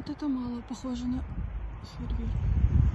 вот это мало похоже на фейерверк.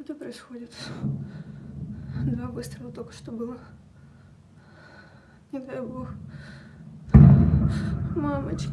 Что это происходит? Два выстрела только что было. Не дай бог. Мамочки.